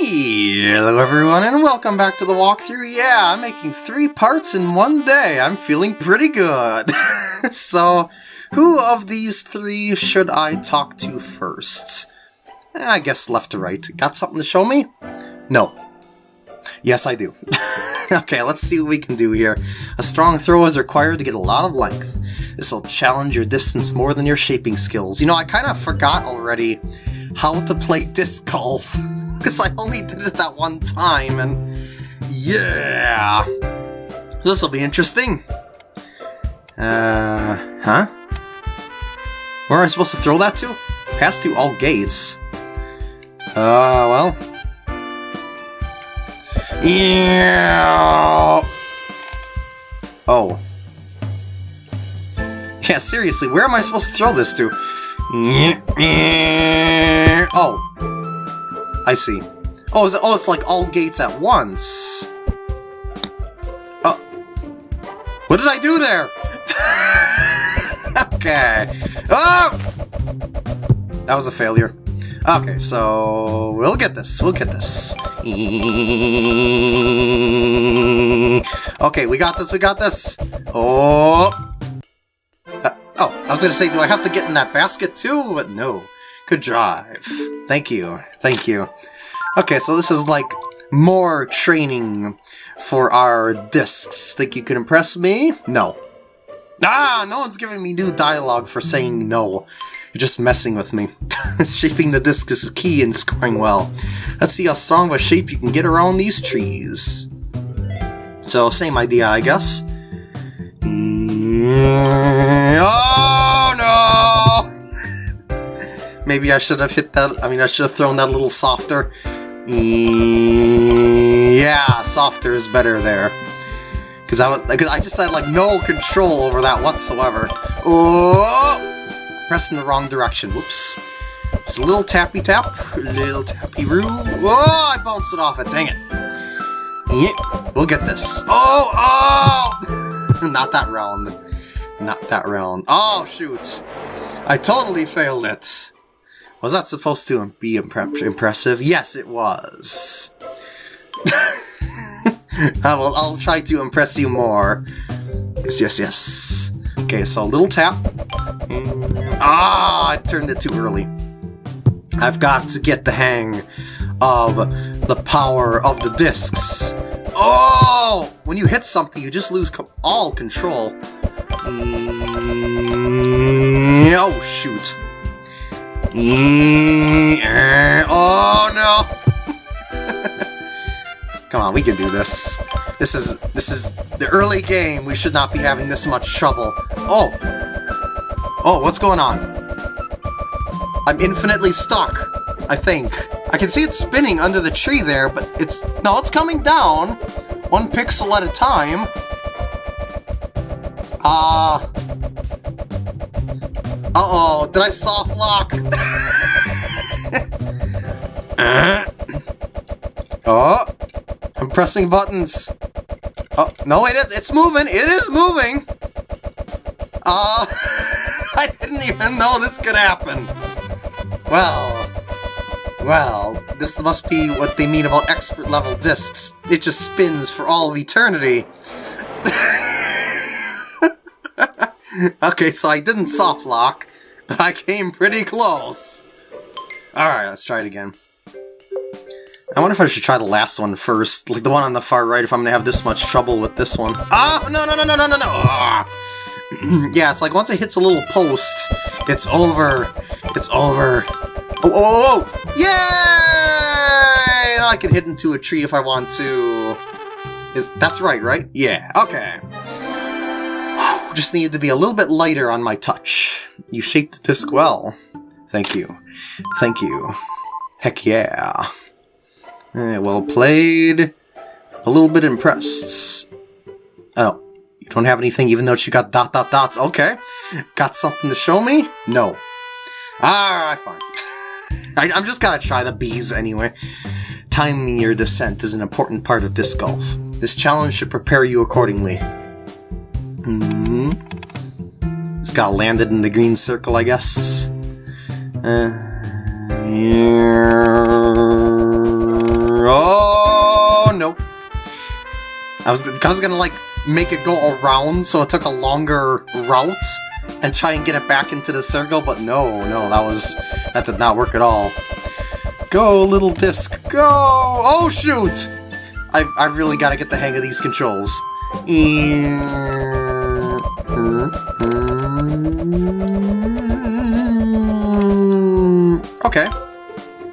Hello everyone and welcome back to the walkthrough. Yeah, I'm making three parts in one day. I'm feeling pretty good. so, who of these three should I talk to first? Eh, I guess left to right. Got something to show me? No. Yes, I do. okay, let's see what we can do here. A strong throw is required to get a lot of length. This will challenge your distance more than your shaping skills. You know, I kind of forgot already how to play disc golf. Because I only did it that one time, and yeah! This will be interesting. Uh, huh? Where am I supposed to throw that to? Pass through all gates. Uh, well. Yeah. Oh. Yeah, seriously, where am I supposed to throw this to? Oh. I see. Oh, it, oh, it's like all gates at once. Oh. What did I do there? okay. Oh! That was a failure. Okay, so we'll get this. We'll get this. Okay, we got this. We got this. Oh. Uh, oh, I was to say, do I have to get in that basket too? But no. Good drive. Thank you. Thank you. Okay, so this is like more training for our discs. Think you can impress me? No. Ah, no one's giving me new dialogue for saying no. You're just messing with me. Shaping the disc is key in scoring well. Let's see how strong of a shape you can get around these trees. So, same idea, I guess. Oh no! Maybe I should have hit that. I mean, I should have thrown that a little softer. Mm, yeah, softer is better there. Because I, cause I just had like no control over that whatsoever. Oh! Pressing the wrong direction. Whoops. Just a little tappy tap, a little tappy roo. Oh, I bounced it off it. Dang it. Yeah, we'll get this. Oh, oh! Not that round. Not that round. Oh, shoot. I totally failed it. Was that supposed to be impre impressive? Yes, it was. I will, I'll try to impress you more. Yes, yes, yes. Okay, so a little tap. Ah, I turned it too early. I've got to get the hang of the power of the discs. Oh! When you hit something, you just lose co all control. Mm, oh, shoot. Mm, oh, no! Come on, we can do this. This is this is the early game. We should not be having this much trouble. Oh! Oh, what's going on? I'm infinitely stuck, I think. I can see it spinning under the tree there, but it's... No, it's coming down! One pixel at a time. Ah. Uh, Uh-oh, did I soft lock? oh, I'm pressing buttons. Oh, no, it is, it's moving, it is moving! Uh, I didn't even know this could happen. Well, well, this must be what they mean about expert level discs. It just spins for all of eternity. Okay, so I didn't soft lock, but I came pretty close. Alright, let's try it again. I wonder if I should try the last one first, like the one on the far right, if I'm gonna have this much trouble with this one. Ah, no, no, no, no, no, no, no! Ah. yeah, it's like once it hits a little post, it's over. It's over. Oh, oh, oh! Yay! Now I can hit into a tree if I want to. Is That's right, right? Yeah, okay. Just needed to be a little bit lighter on my touch. You shaped the disc well. Thank you. Thank you. Heck yeah. Eh, well played. A little bit impressed. Oh, you don't have anything even though she got dot dot dots. Okay. Got something to show me? No. Alright, fine. I, I'm just gonna try the bees anyway. Timing your descent is an important part of disc golf. This challenge should prepare you accordingly. Mm -hmm. Just got landed in the green circle, I guess. Uh, yeah. Oh, no. I was, I was gonna, like, make it go around, so it took a longer route and try and get it back into the circle, but no, no, that was... that did not work at all. Go, little disc, go! Oh, shoot! i i really got to get the hang of these controls. Okay,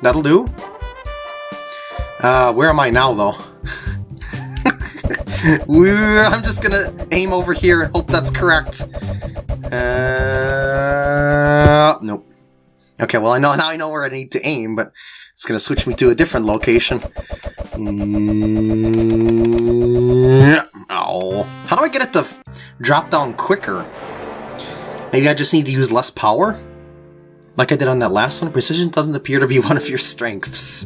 that'll do. Uh, where am I now, though? I'm just gonna aim over here and hope that's correct. Uh, nope. Okay, well I know now I know where I need to aim, but it's gonna switch me to a different location. Oh, how do I get it to drop down quicker? Maybe I just need to use less power? Like I did on that last one, precision doesn't appear to be one of your strengths.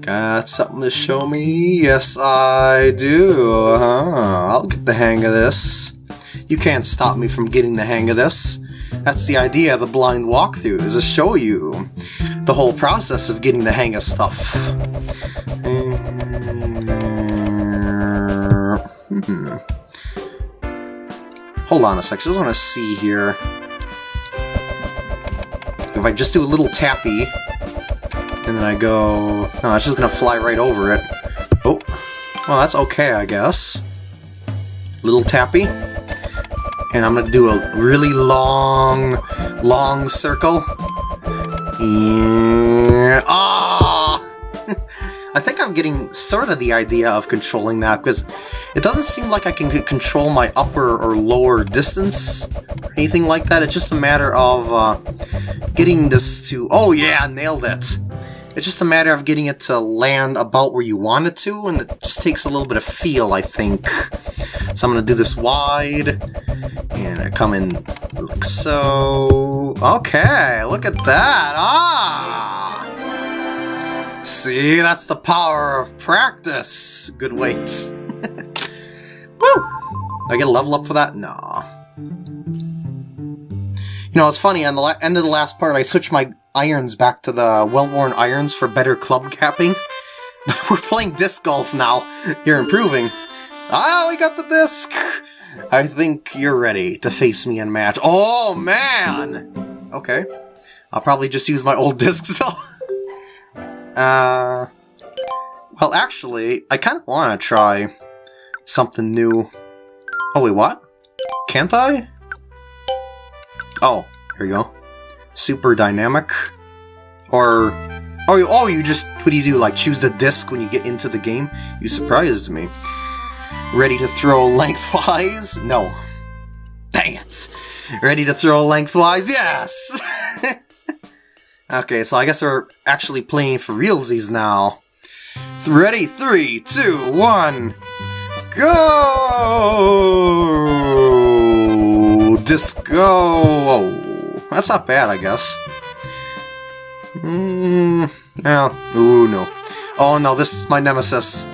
Got something to show me? Yes, I do. Uh-huh. I'll get the hang of this. You can't stop me from getting the hang of this. That's the idea of the blind walkthrough, is to show you the whole process of getting the hang of stuff. Hmm. Hold on a sec, I just want to see here. If I just do a little tappy, and then I go... No, it's just gonna fly right over it. Oh, well that's okay, I guess. Little tappy. And I'm gonna do a really long, long circle. Ah! Getting sort of the idea of controlling that, because it doesn't seem like I can control my upper or lower distance, or anything like that. It's just a matter of uh, getting this to... Oh yeah, nailed it! It's just a matter of getting it to land about where you want it to, and it just takes a little bit of feel, I think. So I'm going to do this wide, and I come in like so. Okay, look at that! Ah! See, that's the power of practice! Good weight. Woo! I get a level up for that? Nah. You know, it's funny, on the end of the last part, I switched my irons back to the well-worn irons for better club capping. But we're playing disc golf now. You're improving. Ah, we got the disc! I think you're ready to face me in match. Oh, man! Okay. I'll probably just use my old discs, though. Uh... Well, actually, I kind of want to try something new. Oh, wait, what? Can't I? Oh, here you go. Super dynamic. Or... Oh, oh, you just... What do you do? Like, choose the disc when you get into the game? You surprised me. Ready to throw lengthwise? No. Dang it! Ready to throw lengthwise? Yes! okay, so I guess we're actually playing for realsies now. Ready? Three, two, one, go! Disco! Oh, that's not bad, I guess. Hmm. yeah. Ooh, no. Oh no, this is my nemesis.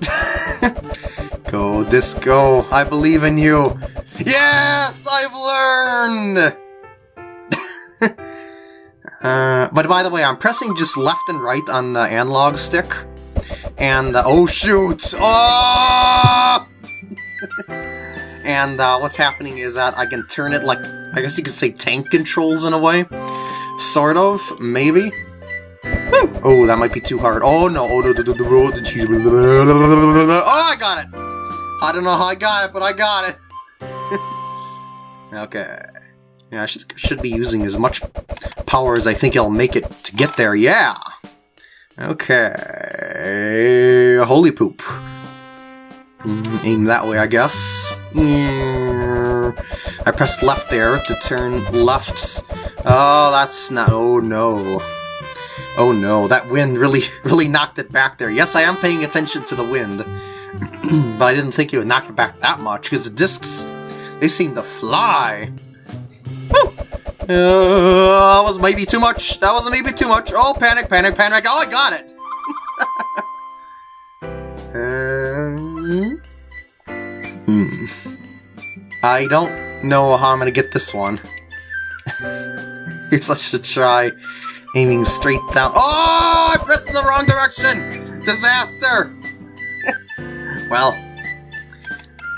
go, Disco. I believe in you. Yes! I've learned! Uh, but by the way, I'm pressing just left and right on the analog stick. And, uh, oh shoot! Oh! and uh, what's happening is that I can turn it like, I guess you could say tank controls in a way. Sort of, maybe. Oh, that might be too hard. Oh no! Oh, cheese. Oh, I got it! I don't know how I got it, but I got it. okay. Yeah, I should, should be using as much power as I think I'll make it to get there. Yeah. Okay. Holy poop. Mm, aim that way, I guess. I pressed left there to turn left. Oh, that's not... Oh, no. Oh, no. That wind really, really knocked it back there. Yes, I am paying attention to the wind. but I didn't think it would knock it back that much, because the discs, they seem to fly. Uh, that was maybe too much. That was maybe too much. Oh, panic, panic, panic. Oh, I got it! um, hmm. I don't know how I'm going to get this one. Here's I should try aiming straight down. Oh, I pressed in the wrong direction! Disaster! well,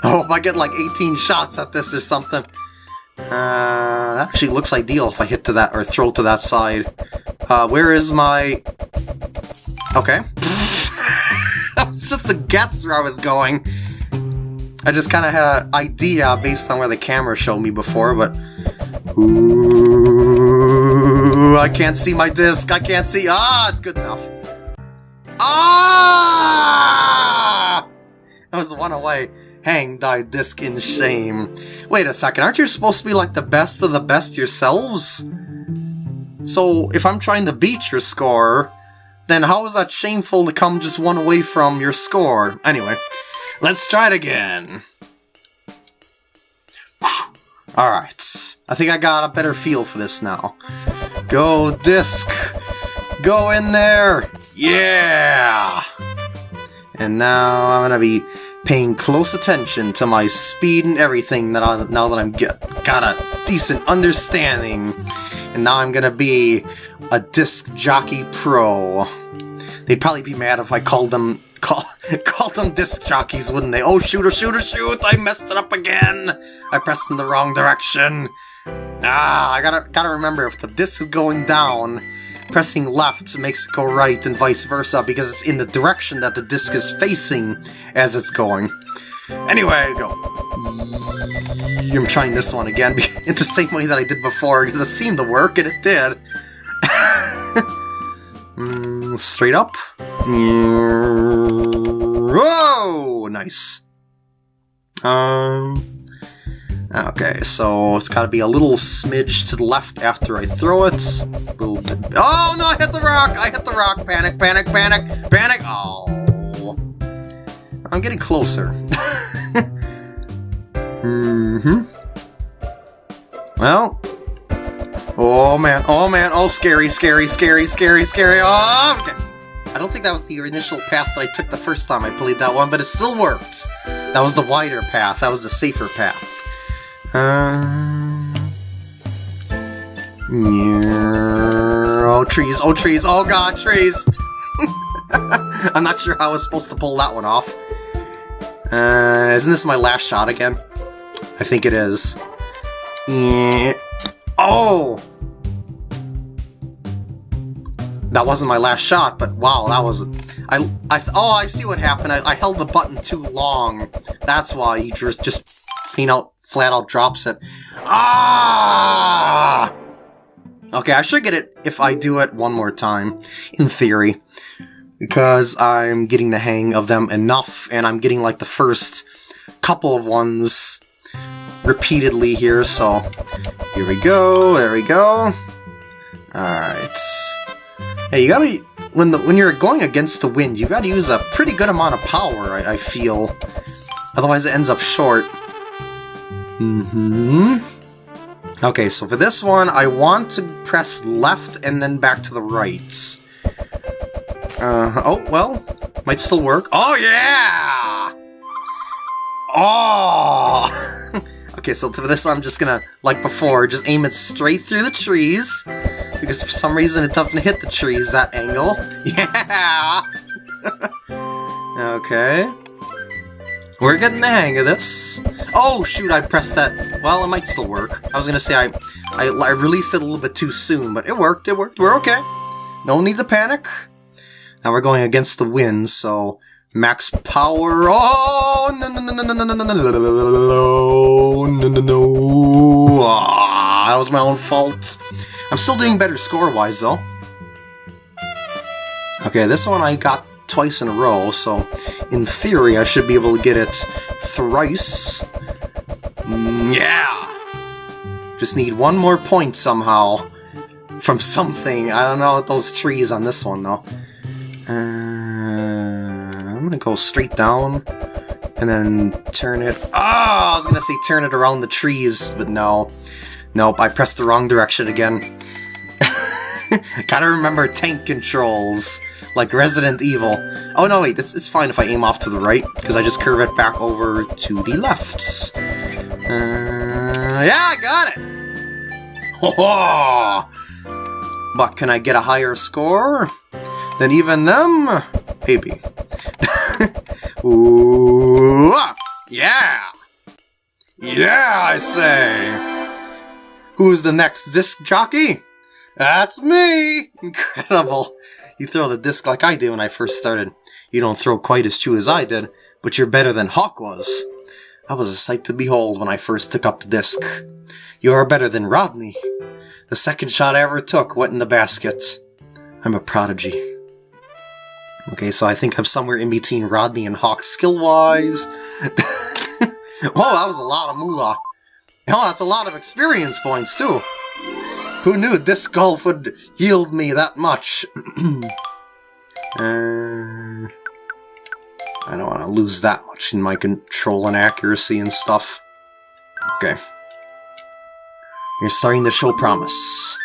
I hope I get like 18 shots at this or something. Uh, that actually looks ideal if I hit to that, or throw to that side. Uh, where is my... Okay. that was just a guess where I was going. I just kind of had an idea based on where the camera showed me before, but... Ooh, I can't see my disc. I can't see... Ah, it's good enough. Ah! That was one away. Hang thy disc in shame. Wait a second, aren't you supposed to be like the best of the best yourselves? So, if I'm trying to beat your score, then how is that shameful to come just one away from your score? Anyway, let's try it again. Alright, I think I got a better feel for this now. Go, disc! Go in there! Yeah! And now I'm gonna be paying close attention to my speed and everything that I, now that I'm get, got a decent understanding. And now I'm gonna be a disc jockey pro. They'd probably be mad if I called them call, called them disc jockeys, wouldn't they? Oh, shoot, or shoot, or shoot! I messed it up again! I pressed in the wrong direction. Ah, I gotta gotta remember if the disc is going down, pressing left makes it go right and vice versa because it's in the direction that the disc is facing as it's going. Anyway, I go. I'm trying this one again in the same way that I did before because it seemed to work and it did. mm, straight up. Whoa! Nice. Um. Okay, so it's got to be a little smidge to the left after I throw it. A little bit. Oh no! I hit the rock! I hit the rock! Panic! Panic! Panic! Panic! Oh! I'm getting closer. mm-hmm. Well. Oh man! Oh man! Oh, scary! Scary! Scary! Scary! Scary! Oh! Okay. I don't think that was the initial path that I took the first time I played that one, but it still worked. That was the wider path. That was the safer path. Um, oh, trees, oh, trees, oh god, trees! I'm not sure how I was supposed to pull that one off. Uh, isn't this my last shot again? I think it is. Yeah. Oh! That wasn't my last shot, but wow, that was... I, I, oh, I see what happened. I, I held the button too long. That's why you just, just, you know, flat out drops it. Ah! Okay, I should get it if I do it one more time, in theory. Because I'm getting the hang of them enough, and I'm getting like the first couple of ones repeatedly here, so here we go, there we go. Alright. Hey, you gotta, when the when you're going against the wind, you gotta use a pretty good amount of power, I, I feel. Otherwise it ends up short. Mm-hmm. Okay, so for this one, I want to press left and then back to the right. Uh, oh, well, might still work. Oh, yeah! Oh! okay, so for this, I'm just gonna, like before, just aim it straight through the trees, because for some reason it doesn't hit the trees, that angle. Yeah! okay. We're getting the hang of this. Oh, shoot, I pressed that. Well, it might still work. I was going to say I, I, I released it a little bit too soon, but it worked, it worked. We're okay. No need to panic. Now we're going against the wind, so max power. Oh, no, no, no, no, no, no, no, no, no, no, no. Ah, that was my own fault. I'm still doing better score-wise, though. Okay, this one I got twice in a row, so in theory I should be able to get it thrice. Yeah! Just need one more point somehow from something. I don't know those trees on this one, though. Uh, I'm gonna go straight down and then turn it... Oh, I was gonna say turn it around the trees, but no. Nope, I pressed the wrong direction again. Gotta remember tank controls like Resident Evil. Oh no, wait, it's, it's fine if I aim off to the right, because I just curve it back over to the left. Uh, yeah, I got it! But can I get a higher score than even them? Maybe. Ooh, yeah! Yeah, I say! Who's the next disc jockey? That's me! Incredible! You throw the disc like I did when I first started. You don't throw quite as true as I did, but you're better than Hawk was. I was a sight to behold when I first took up the disc. You are better than Rodney. The second shot I ever took went in the basket. I'm a prodigy. Okay, so I think I'm somewhere in between Rodney and Hawk skill-wise. oh, that was a lot of moolah. Oh, that's a lot of experience points, too. Who knew disc golf would yield me that much? uh... I don't want to lose that much in my control and accuracy and stuff. Okay. You're starting to show promise.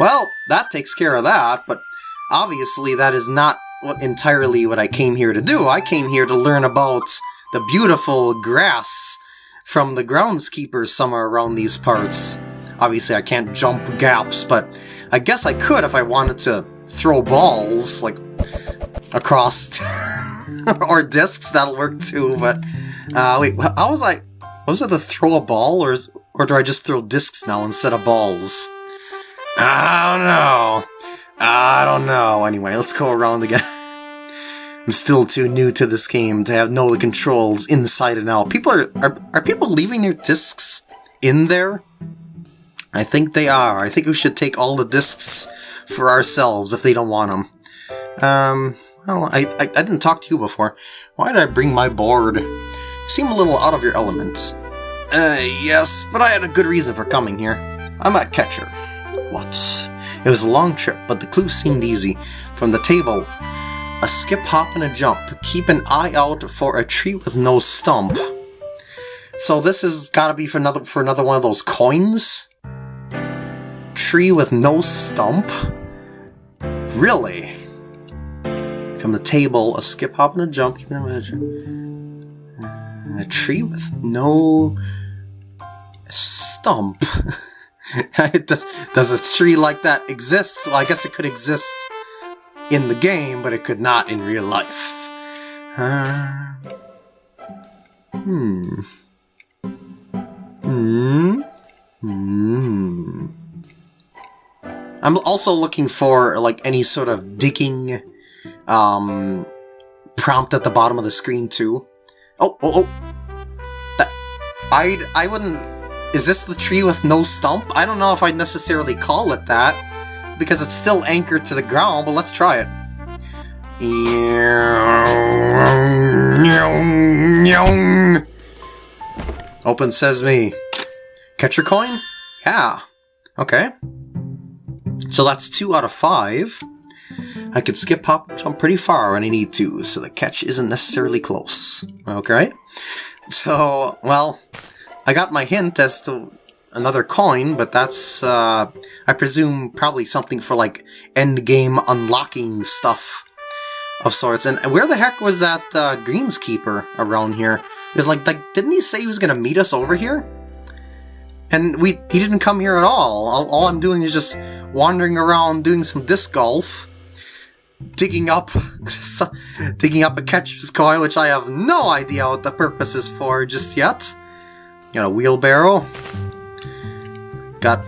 Well, that takes care of that, but obviously that is not what entirely what I came here to do. I came here to learn about the beautiful grass from the groundskeepers somewhere around these parts. Obviously I can't jump gaps, but I guess I could if I wanted to throw balls, like, across or discs, that'll work too, but, uh, wait, how was I, was it to throw a ball, or, or do I just throw discs now instead of balls? I don't know. I don't know. Anyway, let's go around again. I'm still too new to this game to have know the controls inside and out. People are, are, are people leaving their discs in there? I think they are. I think we should take all the discs for ourselves if they don't want them. Um, well, I, I, I didn't talk to you before. Why did I bring my board? You seem a little out of your element. Uh, yes, but I had a good reason for coming here. I'm a catcher. What? It was a long trip, but the clues seemed easy. From the table, a skip, hop, and a jump. Keep an eye out for a tree with no stump. So this has got to be for another for another one of those coins. Tree with no stump. Really? From the table, a skip, hop, and a jump. Keep an a tree with no stump. does, does a tree like that exist? Well, I guess it could exist in the game, but it could not in real life. Uh, hmm. Hmm. Hmm. I'm also looking for, like, any sort of digging um, prompt at the bottom of the screen, too. Oh, oh, oh! That, I'd, I wouldn't is this the tree with no stump? I don't know if I'd necessarily call it that, because it's still anchored to the ground, but let's try it. Open sesame. Catch your coin? Yeah. Okay. So that's two out of five. I could skip, hop, jump pretty far when I need to, so the catch isn't necessarily close. Okay? So, well, I got my hint as to another coin, but that's, uh, I presume probably something for, like, endgame unlocking stuff of sorts. And where the heck was that, uh, greenskeeper around here? Because, like, like, didn't he say he was gonna meet us over here? And we he didn't come here at all. all. All I'm doing is just wandering around doing some disc golf, digging up, digging up a catcher's coin, which I have no idea what the purpose is for just yet. Got a wheelbarrow. Got,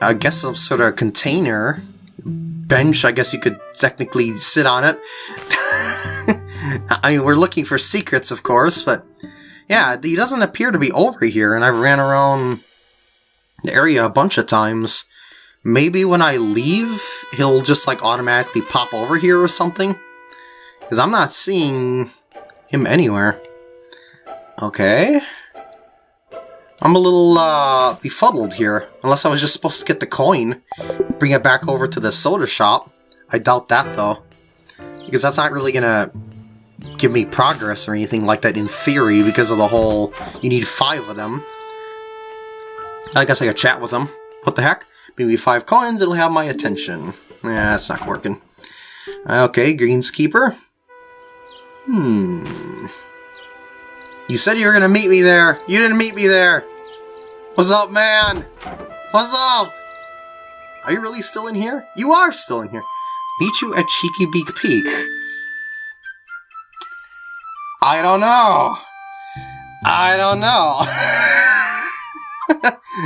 I guess, some sort of container. Bench, I guess you could technically sit on it. I mean, we're looking for secrets, of course, but yeah, he doesn't appear to be over here, and I've ran around the area a bunch of times. Maybe when I leave, he'll just like automatically pop over here or something? Because I'm not seeing him anywhere. Okay. I'm a little uh, befuddled here. Unless I was just supposed to get the coin, bring it back over to the soda shop. I doubt that, though. Because that's not really gonna give me progress or anything like that in theory because of the whole, you need five of them. I guess I could chat with them. What the heck? Maybe five coins, it'll have my attention. Yeah, that's not working. Okay, greenskeeper. Hmm. You said you were gonna meet me there. You didn't meet me there. What's up, man? What's up? Are you really still in here? You are still in here. Meet you at Cheeky Beak Peak. I don't know. I don't know.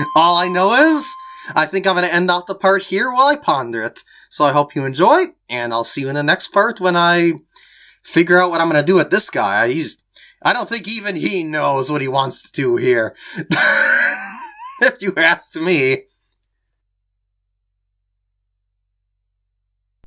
All I know is, I think I'm going to end off the part here while I ponder it. So I hope you enjoy, and I'll see you in the next part when I figure out what I'm going to do with this guy. He's, I don't think even he knows what he wants to do here. if you ask me.